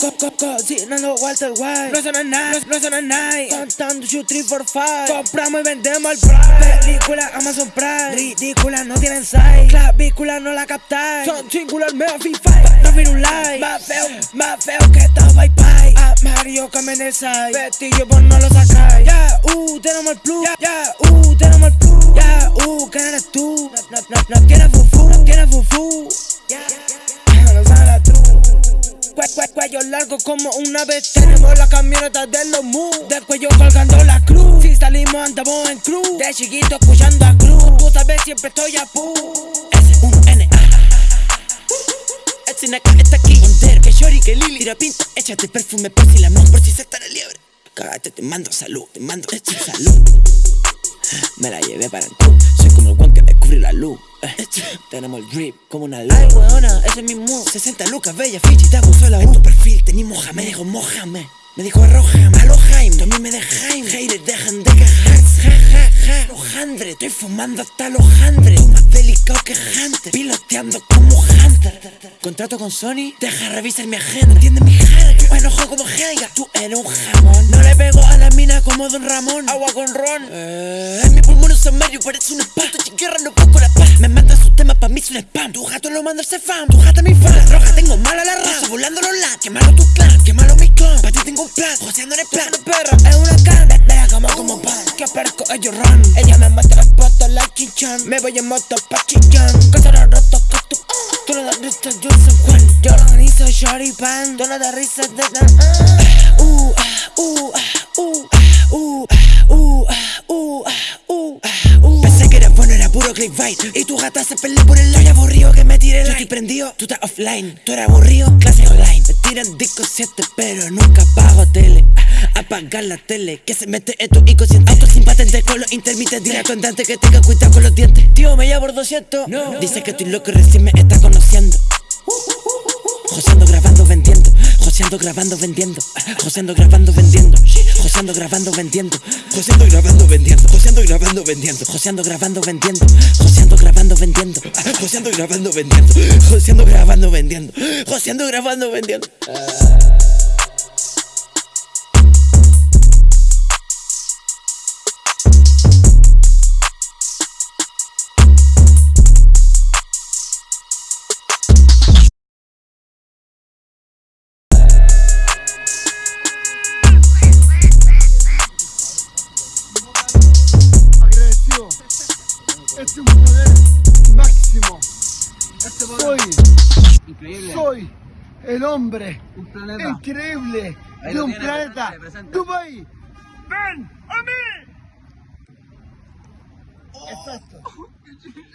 Co- co- Cocinando Walter White No son a night, no son a night Contando 2, 3, 4, 5 Compramos y vendemos al price Película Amazon Prime. Ridícula, no tienen size. Clavícula, no la captáis. Son singular, me FIFA No fin un like. Más feo, más feo que todo bye bye A Mario cambien el side Vestillo vos no lo sacáis. Ya, uh, tenemos el plus. Ya, uh, tenemos el plus. Ya, uh, ¿quién eres tú? No, no, no, No cuello largo como una vez Tenemos la camioneta de los mu Del cuello colgando la cruz. Si salimos andamos en cruz De chiquito escuchando a cruz. Tú sabes siempre estoy a pu. S1N Este acá está aquí que Shori, que Lili. Tira pinta, échate perfume por si la mano Por si se está la liebre. Cágate, te mando salud, te mando salud. Me la llevé para el club como el one que descubre la luz. Eh, Tenemos el drip como una luz. Ay, weona, ese es mi mood. 60 lucas, bella, fichi, te abusó la U En tu perfil tenés Mohamed Me dijo Mohamed me dijo arrójame, alo Jaime, tú a mí me dejáis Haters dejan de quejarse, ja, ja, ja Lojandre, estoy fumando hasta los handres más delicado que Hunter, piloteando como Hunter. Contrato con Sony, deja revisar mi agenda. Entiende mi jerga, me enojo como Helga Tú eres un jamón, no le pego a la mina como Don Ramón. Agua con ron, eh, en mi pulmón un medio parece un spam. Tu chiquierra no busco la paz, me manda sus temas pa' mí es un spam. Tu gato lo manda ese fan, tu gata mi fan. La droga tengo mala la raza, volando los lads Qué malo tu clan, qué malo mi clan. Pa' ti tengo un plan, joseando en el plan perra es una can la cama como pan. Que perco ellos run. Ella me mata el poto la chinchan Me voy en moto pa' chillán Tú no das risa, yo San Juan. Yo lo organizo, shorty pan. Tú no das risa, de na ah. Uh, ah, uh, ah, uh, uh, uh, uh, uh, uh Pensé que era bueno, era puro clickbait. Y tu gata se pelea por el aire aburrido que me tiré Yo estoy prendido, tú estás offline. Tú eres aburrido, clase online tiran disco 7 pero nunca pago tele Ah, Apagar la tele, que se mete en tu inconsciente Auto sin patente con los intermitentes tu andante que tenga cuidado con los dientes Tío, me llamo por 200 no. Dice que estoy loco y recién me está conociendo Joseando, grabando, vendiendo Joseando, grabando, vendiendo Joseando, grabando, vendiendo Joseando, grabando, vendiendo Joseando, grabando, vendiendo Joseando, grabando, vendiendo Joseando, grabando, vendiendo Joseando, grabando, vendiendo Joseando, grabando, vendiendo Joseando, grabando, vendiendo José grabando, ¿me entiendes? Ah. Soy el hombre increíble de un planeta. Dubai, ven a mí. Exacto.